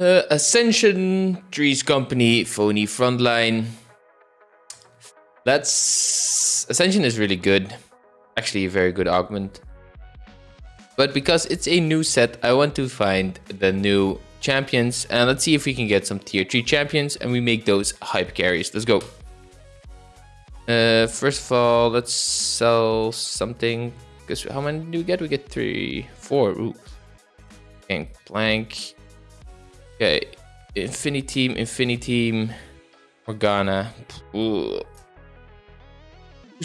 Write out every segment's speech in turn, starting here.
Uh, Ascension, Trees Company, Phony Frontline. That's... Ascension is really good. Actually, a very good augment. But because it's a new set, I want to find the new champions. And let's see if we can get some tier 3 champions and we make those hype carries. Let's go. Uh, first of all, let's sell something. Because how many do we get? We get three, four. Ooh. Blank. Okay, Infinity Team, Infinity Team, Morgana. Who's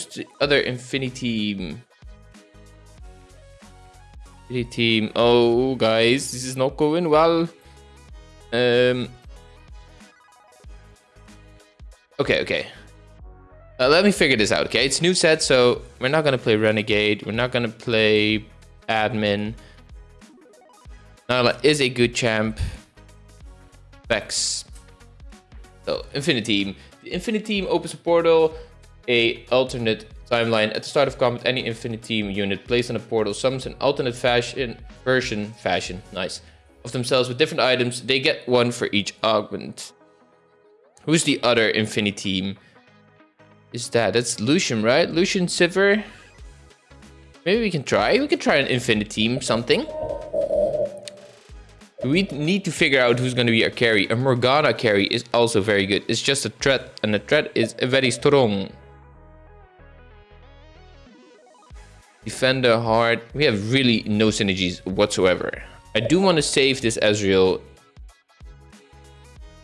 the other Infinity Team? Oh, guys, this is not going well. Um. Okay, okay. Uh, let me figure this out, okay? It's new set, so we're not gonna play Renegade. We're not gonna play Admin. Nilah is a good champ. Vex. So, Infinity Team. The Infinity Team opens a portal, a alternate timeline. At the start of combat, any Infinity Team unit placed on a portal summons an alternate fashion version, fashion, nice, of themselves with different items. They get one for each augment. Who's the other Infinity Team? is that? That's Lucian, right? Lucian Sivir. Maybe we can try. We can try an Infinity Team something. We need to figure out who's going to be our carry. A Morgana carry is also very good. It's just a threat, and the threat is very strong. Defender hard. We have really no synergies whatsoever. I do want to save this Ezreal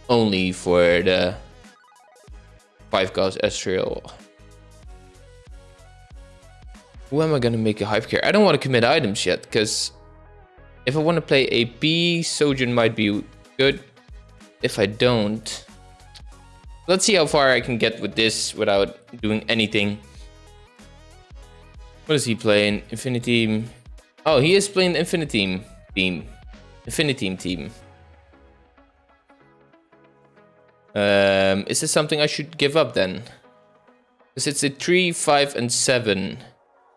only for the 5 cost Ezreal. Who am I gonna make a hype care? I don't want to commit items yet, because if I want to play a B, Shojin might be good. If I don't, let's see how far I can get with this without doing anything. What is he playing? Infinity. Oh, he is playing the Infinity team. Infinity team. Um, is this something I should give up then? Because it's a 3, 5, and 7.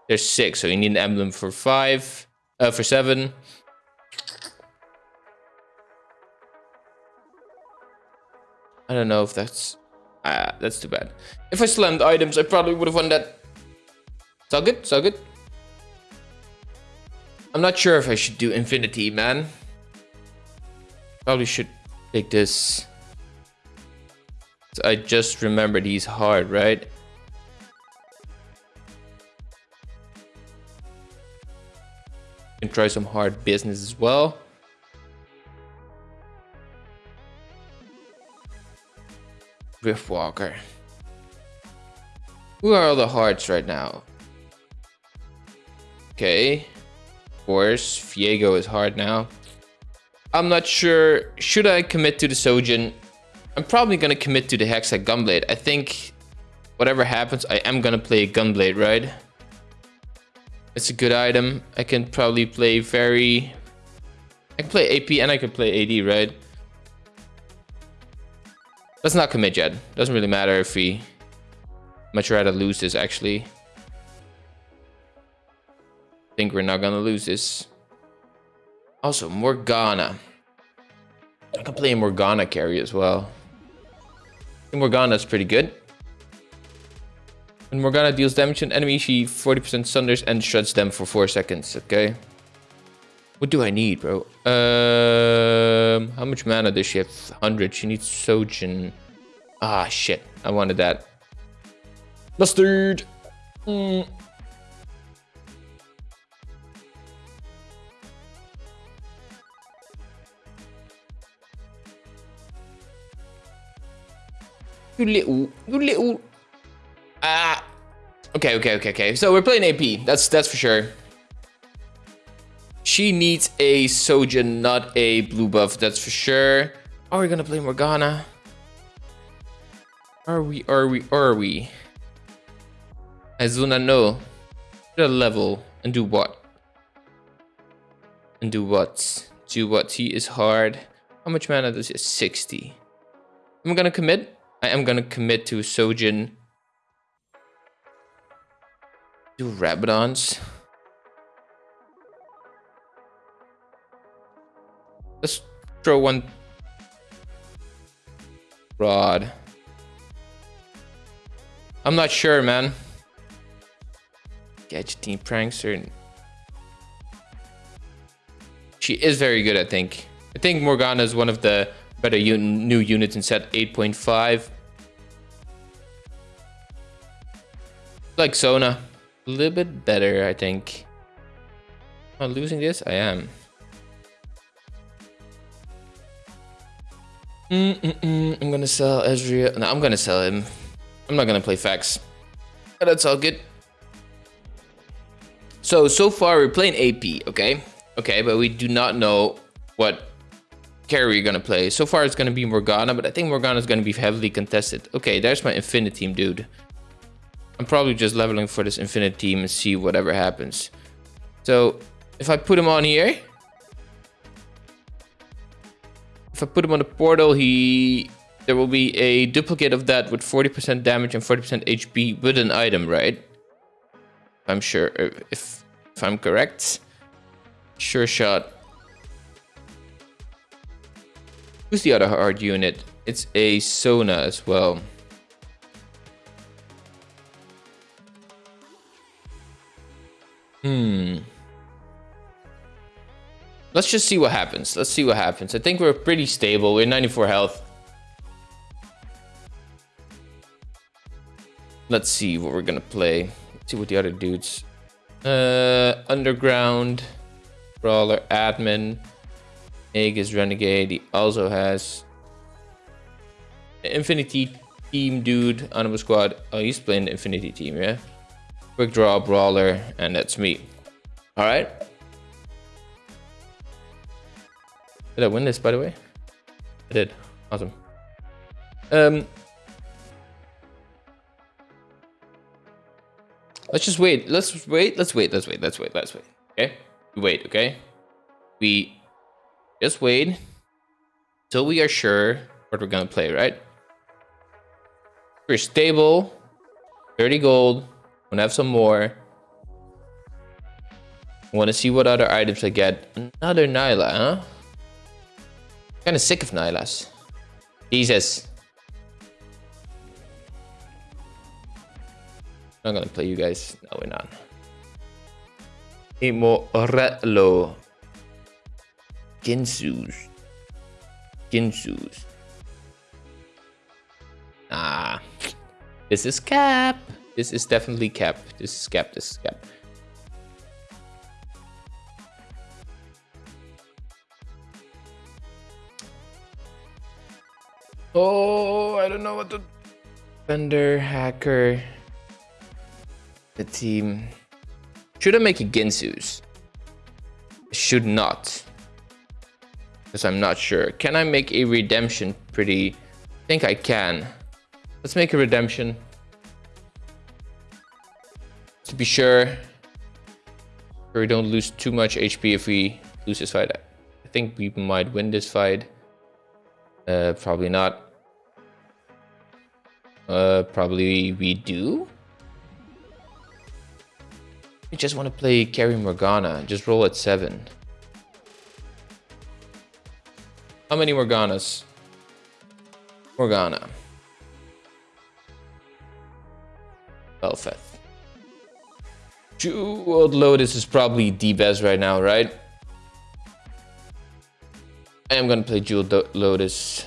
There's 6, so you need an emblem for 5, uh, for 7. I don't know if that's... Ah, that's too bad. If I slammed items, I probably would have won that. It's all good, it's all good. I'm not sure if I should do Infinity, man. Probably should take this. I just remembered he's hard, right? Can try some hard business as well. Riftwalker. Who are all the hearts right now? Okay. Of course, is hard now. I'm not sure. Should I commit to the Shojin? I'm probably going to commit to the Hexa Gunblade. I think whatever happens, I am going to play a Gunblade, right? It's a good item. I can probably play very... I can play AP and I can play AD, right? Let's not commit yet. Doesn't really matter if we... Much rather lose this, actually. Think we're not gonna lose this. Also, Morgana. I can play a Morgana carry as well. Morgana's pretty good. When Morgana deals damage to an enemy, she 40% sunders and shreds them for 4 seconds, okay? What do I need, bro? How much mana does she have? 100. She needs Shojin. Ah, shit. I wanted that. Mustard! Mm. You little, you little. Ah. Okay, okay, okay, okay. So we're playing AP. That's that's for sure. She needs a Shojin, not a blue buff. That's for sure. Are we gonna play Morgana? Are we? Are we? Are we? Azuna, no. A level and do what? And do what? Do what? He is hard. How much mana does he? 60. I'm gonna commit. I am gonna commit to Shojin. Do Rabadons. Let's throw one Rod. I'm not sure, man. Gadgeteen Prankster. She is very good, I think. I think Morgana is one of the better un new units in set 8.5. Like Sona. A little bit better, I think. Am I losing this? I am. Mm -mm -mm. I'm gonna sell Ezreal. No, I'm gonna sell him. I'm not gonna play Fax. But that's all good. So, so far we're playing AP, okay? Okay, but we do not know what carry we're gonna play. So far it's gonna be Morgana, but I think Morgana is gonna be heavily contested. Okay, there's my Infinite team, dude. I'm probably just leveling for this Infinite team and see whatever happens. So, if I put him on here, if I put him on the portal, he there will be a duplicate of that with 40% damage and 40% HP with an item, right? I'm sure if if I'm correct. Sure shot. Who's the other hard unit? It's a Sona as well. Hmm. Let's just see what happens. Let's see what happens. I think we're pretty stable. We're 94 health. Let's see what we're gonna play. Let's see what the other dudes. Uh, Underground, Brawler, Admin, Aegis, Renegade. He also has Infinity Team dude, Anima Squad. Oh, he's playing the Infinity Team, yeah? Quick Draw, Brawler, and that's me. Alright. Did I win this, by the way? I did. Awesome. Um, let's just wait. Let's wait. Let's wait. Let's wait. Let's wait. Let's wait. Okay. We wait. Okay. We just wait till we are sure what we're gonna play. Right. We're stable. 30 gold. Wanna have some more. Wanna see what other items I get. Another Nilah, huh? Kind of sick of Nilahs. Jesus. I'm gonna play you guys. No, we're not. Imorello. Guinsoo's. Guinsoo's. Ah. This is cap. This is definitely cap. This is cap. This is cap. Oh, I don't know what to... Vendor, hacker... The team... Should I make a Guinsoo's? Should not. Because I'm not sure. Can I make a redemption pretty... I think I can. Let's make a redemption. To be sure. we don't lose too much HP if we lose this fight. I think we might win this fight. Uh, probably not. Uh, probably we do. We just want to play carry Morgana. Just roll at 7. How many Morganas? Morgana. Bel'Veth. Jeweled Lotus is probably the best right now, right? I am gonna play Jewel Lotus.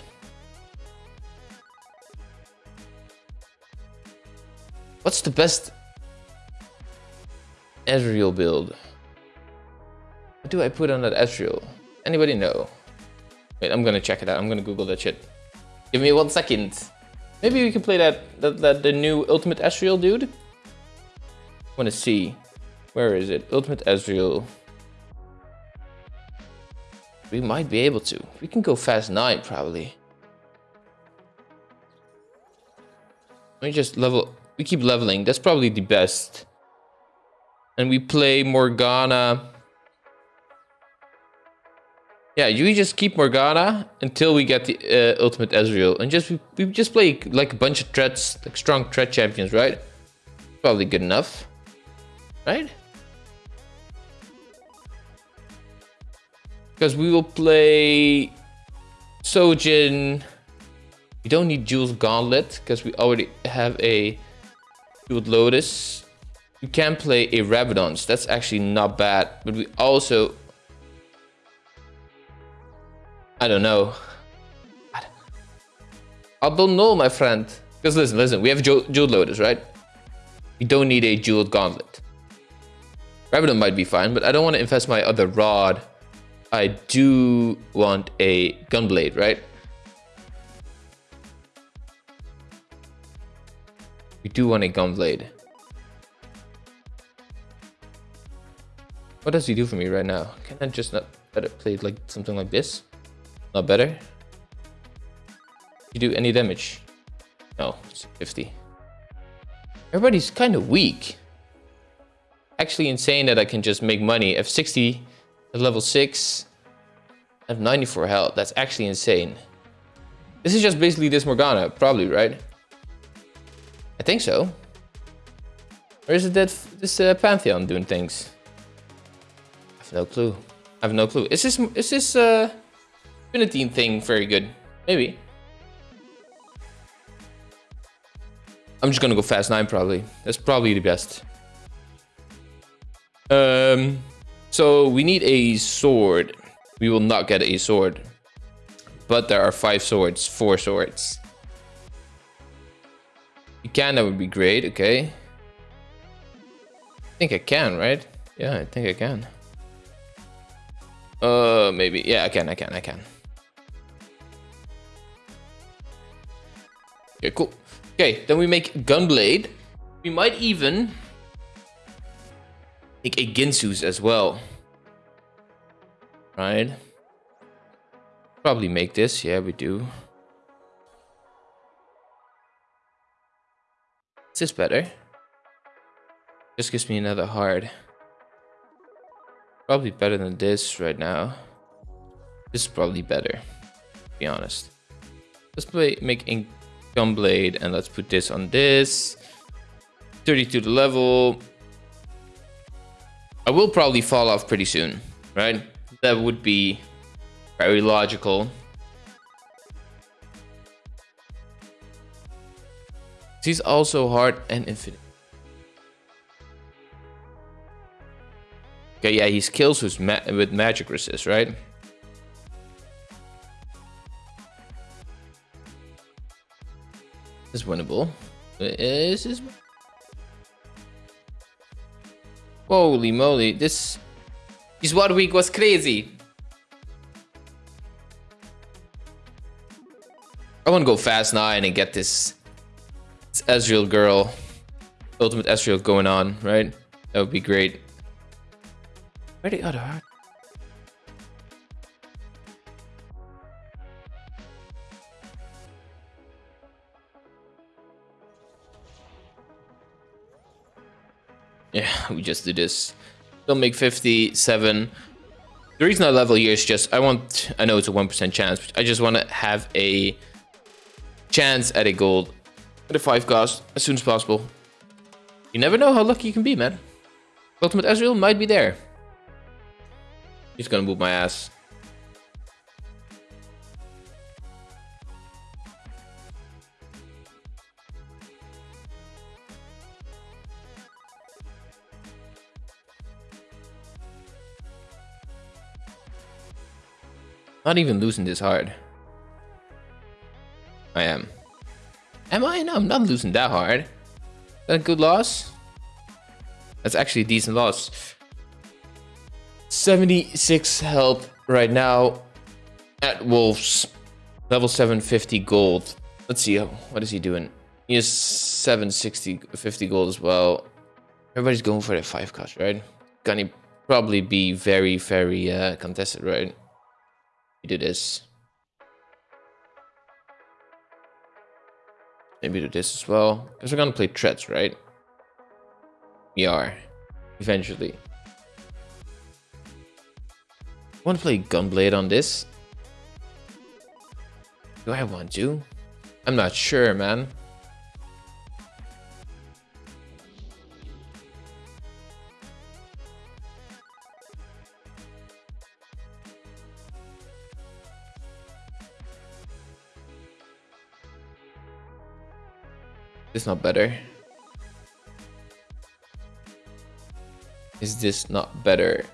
What's the best Ezreal build? What do I put on that Ezreal? Anybody know? Wait, I'm gonna check it out. I'm gonna Google that shit. Give me one second. Maybe we can play that, that, that the new Ultimate Ezreal dude. I Wanna see. Where is it? Ultimate Ezreal. We might be able to. We can go fast 9 probably. Let me just level... We keep leveling. That's probably the best. And we play Morgana. Yeah, you just keep Morgana until we get the uh, ultimate Ezreal. And just we, we just play like a bunch of threats, like strong threat champions, right? Probably good enough. Right? Because we will play Shojin, We don't need Jules Gauntlet because we already have a Jeweled Lotus. We can play a Rabadons. That's actually not bad. But we also... I don't know. I don't know, my friend. Because listen, listen. We have Jeweled Lotus, right? We don't need a Jeweled Gauntlet. Rabadon might be fine, but I don't want to invest my other rod. I do want a Gunblade, right? We do want a Gunblade. What does he do for me right now? Can I just not better play like something like this? Not better? You do any damage? No, it's 50. Everybody's kind of weak. Actually insane that I can just make money. F60 at level 6. I have 94 health. That's actually insane. This is just basically this Morgana, probably, right? I think so. Or is it that this uh, Pantheon doing things? I have no clue. I have no clue. Is this is this uh Infinity thing very good? Maybe. I'm just gonna go fast nine probably. That's probably the best. Um, so we need a sword. We will not get a sword, but there are five swords, four swords. You can, that would be great, okay. I think I can, right? Yeah, I think I can. Uh, maybe. Yeah, I can, I can, I can. Okay, cool. Okay, then we make Gunblade. We might even a Guinsoo's as well. Right? Probably make this. Yeah, we do. Is this better? This gives me another hard. Probably better than this right now. This is probably better, to be honest. Let's play make ink blade and let's put this on this. 32 the level. I will probably fall off pretty soon, right? That would be very logical. He's also hard and infinite. Okay, yeah, he kills with, ma with magic resist, right? Is winnable. This Holy moly, this... This one week was crazy. I want to go fast nine and get this it's Ezreal girl. Ultimate Ezreal going on, right? That would be great. Where the other Yeah, we just do this. Don't make 57. The reason I level here is just, I want, I know it's a 1% chance, but I just want to have a chance at a gold at a 5 cost as soon as possible. You never know how lucky you can be, man. Ultimate Ezreal might be there. He's gonna move my ass. Not even losing this hard. I am. Am I? No, I'm not losing that hard. That a good loss? That's actually a decent loss. 76 health right now at Wolves. Level 750 gold. Let's see, what is he doing? He has 760, 50 gold as well. Everybody's going for the 5 cost, right? Gonna probably be very, very uh, contested, right? Do this. Maybe do this as well. Because we're gonna play threats, right? We are. Eventually. To play Gunblade on this. Do I want to? I'm not sure, man. This not better. Is this not better?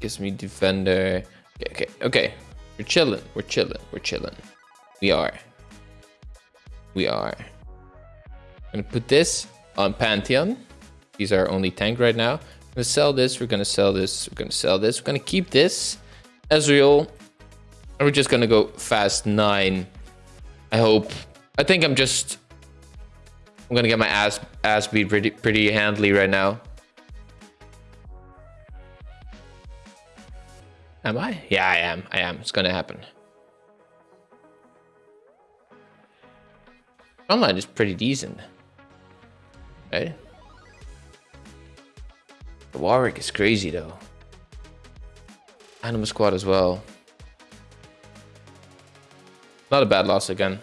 Gives me defender. Okay, okay, okay. We're chilling. We're chilling. We're chilling. We are. We are. I'm gonna put this on Pantheon. He's our only tank right now. We're gonna sell this. We're gonna sell this. We're gonna sell this. We're gonna keep this. Ezreal. And we're just gonna go fast nine. I hope. I think I'm just. I'm gonna get my ass ass beat pretty pretty handily right now. Am I? Yeah, I am. I am. It's gonna happen. Online is pretty decent. Right? The Warwick is crazy though. Anima Squad as well. Not a bad loss again.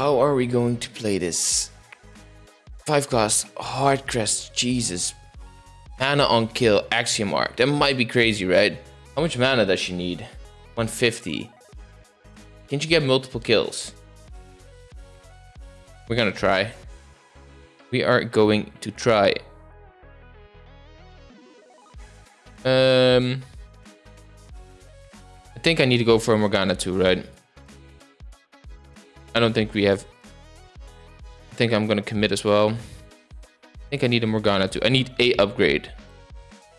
How are we going to play this? Five cost, hard crest, Jesus. Mana on kill, axiom arc. That might be crazy, right? How much mana does she need? 150. Can't you get multiple kills? We're gonna try. We are going to try. Um, I think I need to go for Morgana too, right? I don't think we have... I think I'm gonna commit as well. I think I need a Morgana too. I need a upgrade.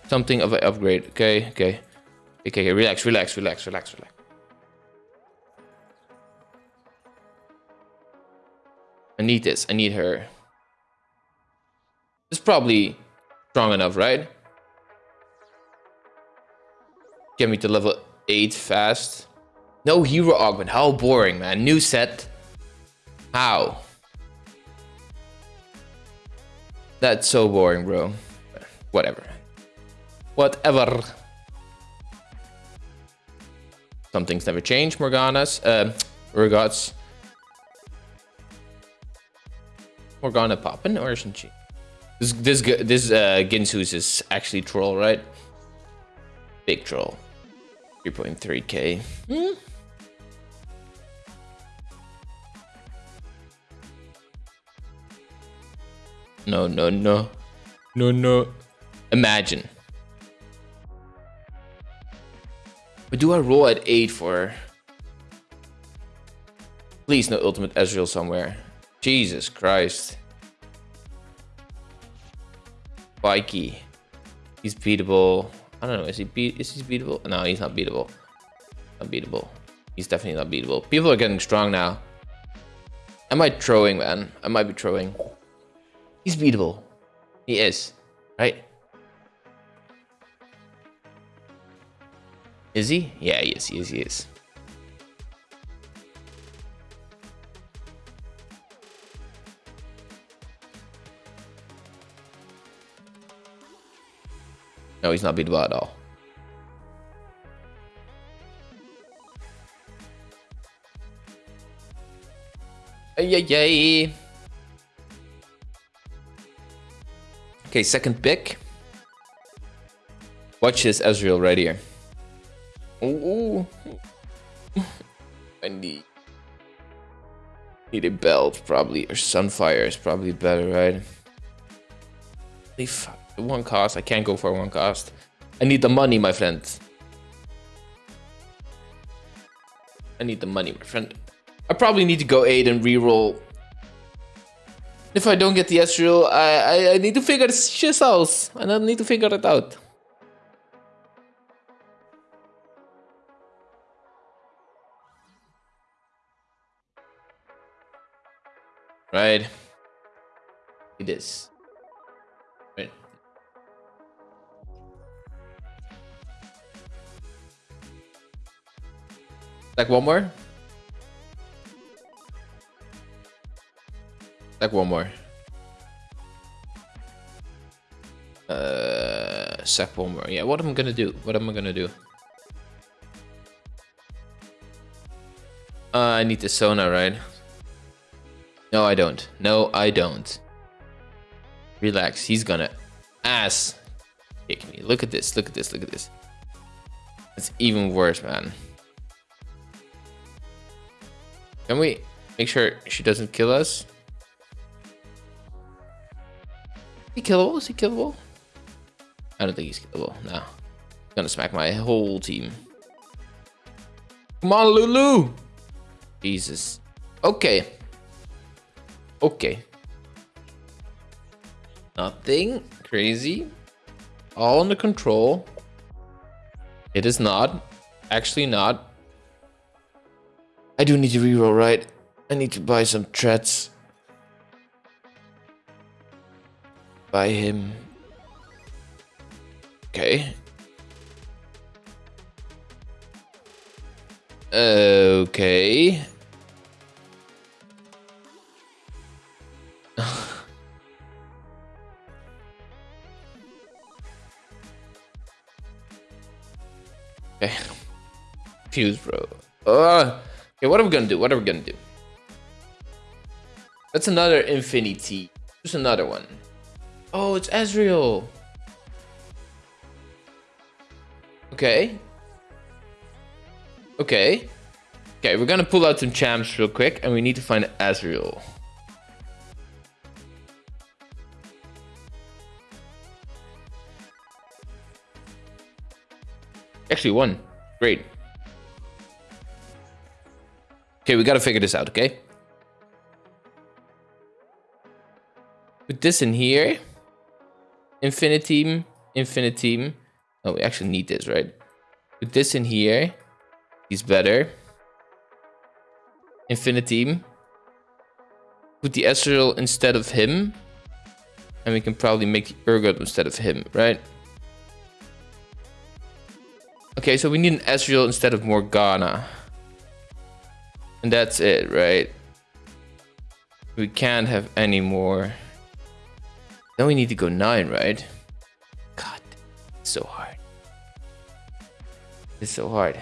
Something of an upgrade. Okay, okay. Okay, okay, relax, relax, relax, relax, relax. I need this. I need her. It's probably strong enough, right? Get me to level 8 fast. No hero augment. How boring, man. New set. How? That's so boring, bro. Whatever. Whatever. Some things never change, Morgana's. Uh, Urgots. Morgana popping, or isn't she? This this this uh, Guinsoo's is actually troll, right? Big troll. 3.3k. Hmm? No, no, no. No, no. Imagine. But do I roll at 8 for... Please no ultimate Ezreal somewhere. Jesus Christ. Vikey. He's beatable. I don't know. Is he beat? Is he beatable? No, he's not beatable. Unbeatable. He's definitely not beatable. People are getting strong now. Am I throwing, man? I might be throwing. He's beatable. He is, right? Is he? Yeah, he is. He is. He is. No, he's not beatable at all. Yay, yay. Okay, second pick. Watch this Ezreal right here. Ooh. I need need a belt probably or sunfire is probably better, right? One cost. I can't go for one cost. I need the money, my friend. I need the money, my friend. I probably need to go 8 and reroll. If I don't get the Ezreal, I, I, I need to figure shit out. I need to figure it out. Right. It is. Right. Like one more? Like one more. Uh, sack one more. Yeah, what am I gonna do? What am I gonna do? Uh, I need the Sona, right? No, I don't. No, I don't. Relax. He's gonna ass kick me. Look at this. Look at this. Look at this. It's even worse, man. Can we? Make sure she doesn't kill us. He killable? Is he killable? I don't think he's killable. No. Gonna smack my whole team. Come on, Lulu! Jesus. Okay. Okay. Nothing crazy. All under control. It is not. Actually not. I do need to reroll, right? I need to buy some threats. Buy him. Okay. Okay. okay. Fuse, bro. Uh, okay, what are we gonna do? What are we gonna do? That's another infinity. Just another one. Oh, it's Ezreal. Okay. Okay. Okay, we're gonna pull out some champs real quick, and we need to find Ezreal. Actually, one. Great. Okay, we gotta figure this out, okay? Put this in here. Infiniteam, Infiniteam. Oh, we actually need this, right? Put this in here. He's better. Infiniteam. Put the Ezreal instead of him. And we can probably make the Urgot instead of him, right? Okay, so we need an Ezreal instead of Morgana. And that's it, right? We can't have any more. Then we need to go 9, right? God, it's so hard. It's so hard.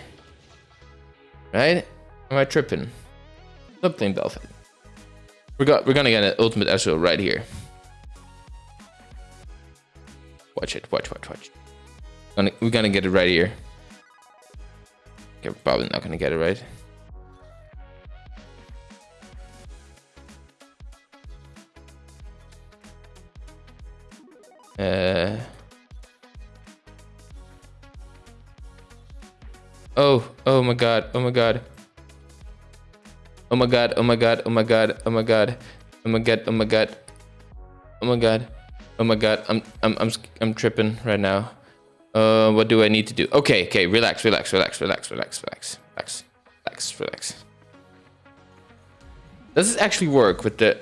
Right? Am I tripping? Not playing Belfast. We're, got, we're gonna get an ultimate Ezreal right here. Watch it, watch, watch, watch. Gonna, we're gonna get it right here. Okay, we're probably not gonna get it right. Uh, oh, oh my god, oh my god. Oh my god, oh my god, oh my god, oh my god. Oh my god, oh my god. Oh my god. Oh my god, I'm I'm I'm I'm tripping right now. Uh what do I need to do? Okay, okay, relax, relax, relax, relax, relax, relax. Relax. Relax, relax. Does this actually work with the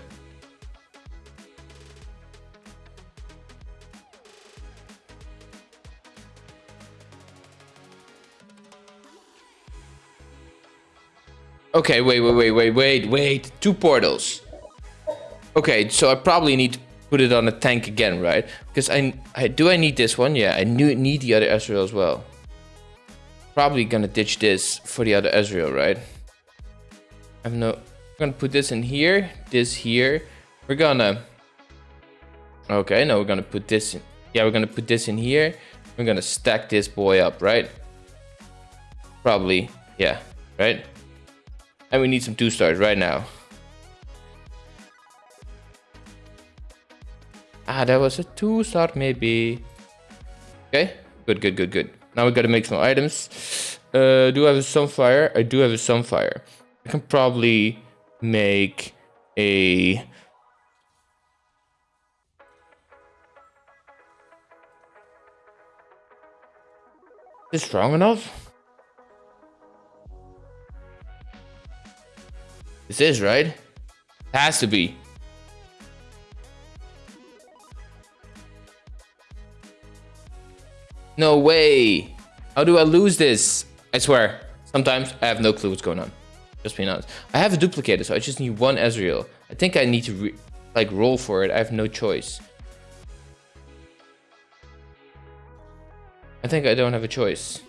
Okay, wait, wait, wait, wait, wait, wait. Two portals. Okay, so I probably need to put it on a tank again, right? Because I, I do I need this one? Yeah, I need the other Ezreal as well. Probably gonna ditch this for the other Ezreal, right? I have no. We're gonna put this in here, this here. We're gonna. Okay, now we're gonna put this in. Yeah, we're gonna put this in here. We're gonna stack this boy up, right? Probably, yeah, right? And we need some two stars right now. Ah, that was a two star maybe. Okay, good, good, good, good. Now we gotta make some items. Uh, do I have a sunfire? I do have a sunfire. I can probably make a... Is strong enough? This is, right? It has to be. No way. How do I lose this? I swear. Sometimes I have no clue what's going on. Just being honest. I have a duplicator, so I just need one Ezreal. I think I need to like roll for it. I have no choice. I think I don't have a choice.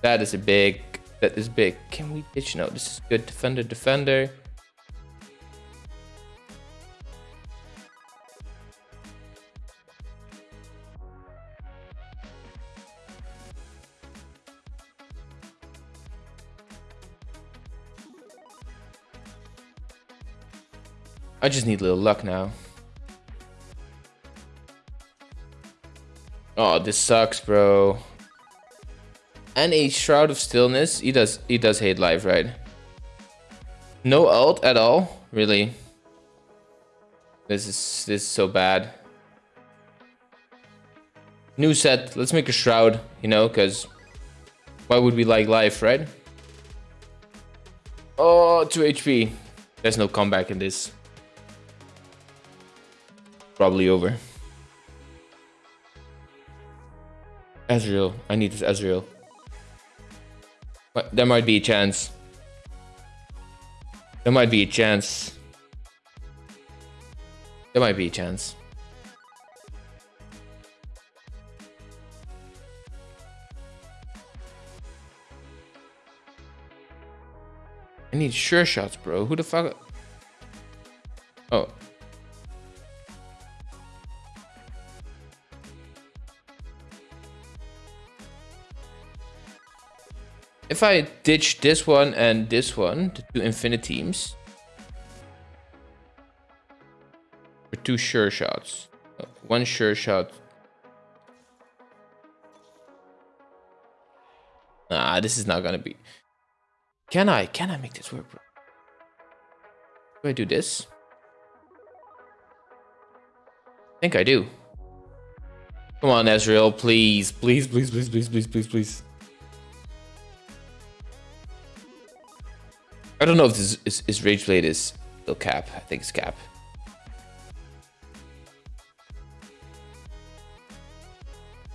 That is a big that is big. Can we ditch? No, this is good. Defender, defender. I just need a little luck now. Oh, this sucks, bro. And a Shroud of Stillness. He does he does hate life, right? No ult at all? Really? This is this is so bad. New set. Let's make a Shroud, you know, because why would we like life, right? Oh, 2 HP. There's no comeback in this. Probably over. Ezreal. I need this Ezreal. But there might be a chance. There might be a chance. There might be a chance. I need sure shots, bro. Who the fuck? Oh. If I ditch this one and this one, the two infinite teams, for two sure shots, one sure shot. Nah, this is not gonna be. Can I? Can I make this work? Do I do this? I think I do. Come on, Ezreal, please, please, please, please, please, please, please, please. I don't know if this is, is Rage Blade is still cap. I think it's cap.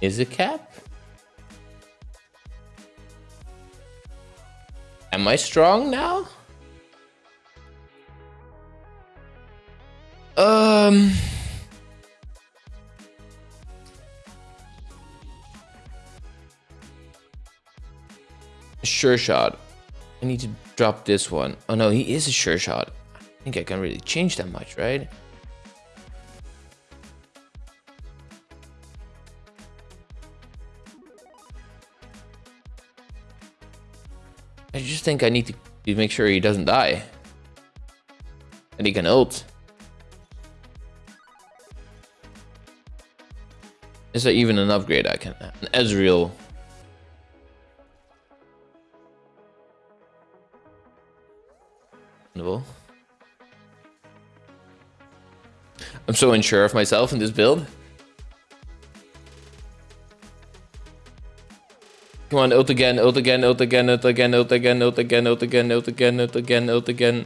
Is it cap? Am I strong now? Um... Sure shot. I need to drop this one. Oh no, he is a sure shot. I think I can really change that much, right? I just think I need to make sure he doesn't die. And he can ult. Is that even an upgrade I can... An Ezreal. I'm so unsure of myself in this build. Come on, ult again, ult again, ult again, ult again, ult again, ult again, ult again, ult again, ult again, ult again.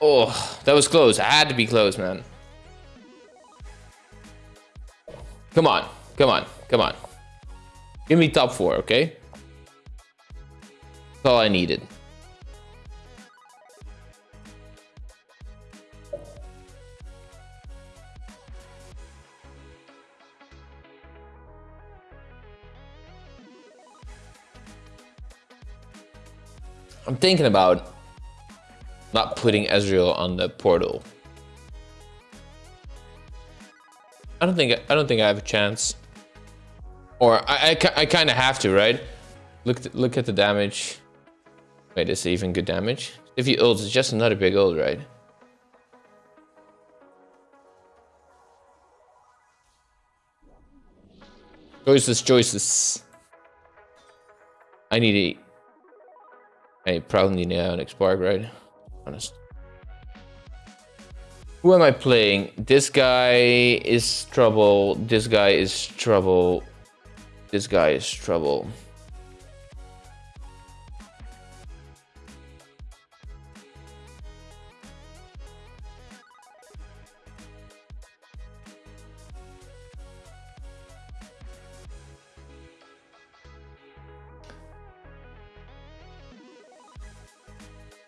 Oh, that was close. I had to be close, man. Come on, come on, come on. Give me top four, okay? That's all I needed. I'm thinking about not putting Ezreal on the portal. I don't think I don't think I have a chance. Or I I, I kind of have to, right? Look look at the damage. Wait, is it even good damage? If you ult, it's just another big ult, right? Choices, choices. I need a I probably need an Spark, right? Honest. Who am I playing? This guy is trouble. This guy is trouble. This guy is trouble.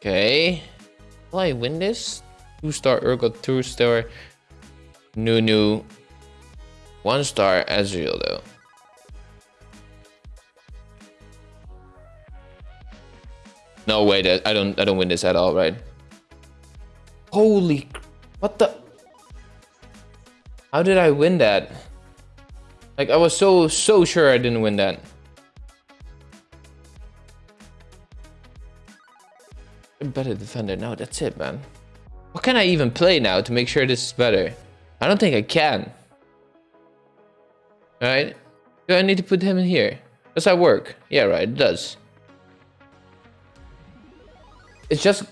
Okay. Will I win this? Two star Urgot, two star Nunu. One star Ezreal though. No way that I don't I don't win this at all, right? Holy what the How did I win that? Like I was so so sure I didn't win that. Better defender. No, that's it, man. What can I even play now to make sure this is better? I don't think I can. Right? Do I need to put him in here? Does that work? Yeah, right, it does. It's just...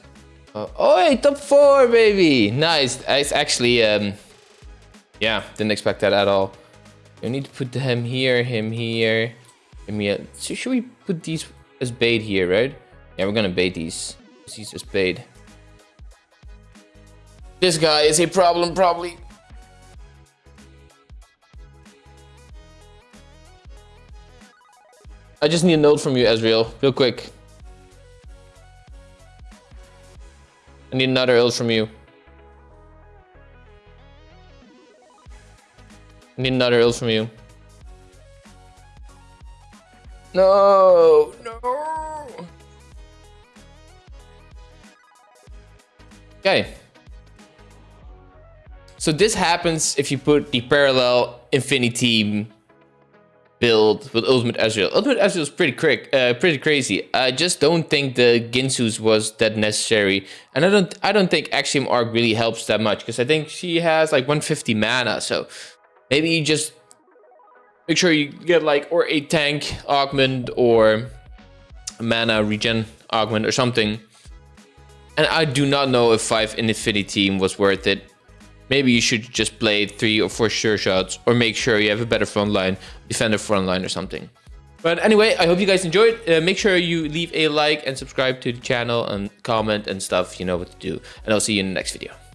Uh, oh, hey, top four, baby! Nice. It's actually, um... Yeah, didn't expect that at all. I need to put him here, him here. Him here. So should we put these as bait here, right? Yeah, we're gonna bait these. He's as bait. This guy is a problem, probably. I just need a note from you, Ezreal, real quick. I need another ult from you. I need another ult from you. No, no. Okay. So this happens if you put the parallel Infinity build with Ultimate Ezreal. Ultimate Ezreal is pretty quick, uh, pretty crazy. I just don't think the Guinsoo's was that necessary, and I don't, I don't think Axiom Arc really helps that much because I think she has like 150 mana. So maybe you just make sure you get like or a tank augment or mana regen augment or something. And I do not know if five Infinity Team was worth it maybe you should just play three or four sure shots or make sure you have a better front line, defender front line or something. But anyway, I hope you guys enjoyed. Uh, make sure you leave a like and subscribe to the channel and comment and stuff. You know what to do. And I'll see you in the next video.